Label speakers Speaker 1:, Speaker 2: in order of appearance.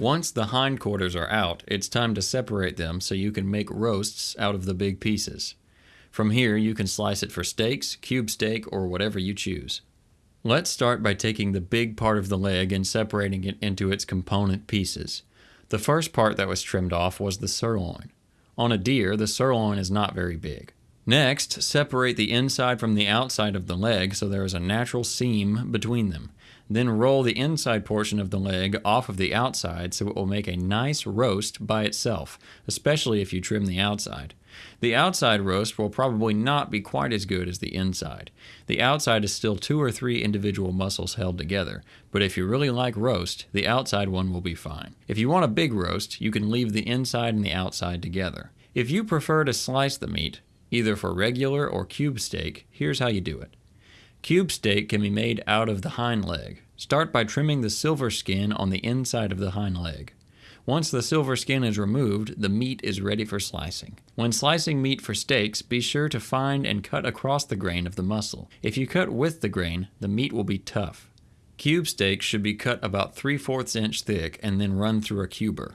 Speaker 1: Once the hindquarters are out, it's time to separate them so you can make roasts out of the big pieces. From here, you can slice it for steaks, cube steak, or whatever you choose. Let's start by taking the big part of the leg and separating it into its component pieces. The first part that was trimmed off was the sirloin. On a deer, the sirloin is not very big. Next, separate the inside from the outside of the leg so there is a natural seam between them. Then roll the inside portion of the leg off of the outside so it will make a nice roast by itself, especially if you trim the outside. The outside roast will probably not be quite as good as the inside. The outside is still two or three individual muscles held together, but if you really like roast, the outside one will be fine. If you want a big roast, you can leave the inside and the outside together. If you prefer to slice the meat, either for regular or cube steak, here's how you do it. Cube steak can be made out of the hind leg. Start by trimming the silver skin on the inside of the hind leg. Once the silver skin is removed, the meat is ready for slicing. When slicing meat for steaks, be sure to find and cut across the grain of the muscle. If you cut with the grain, the meat will be tough. Cube steaks should be cut about 3 4 inch thick and then run through a cuber.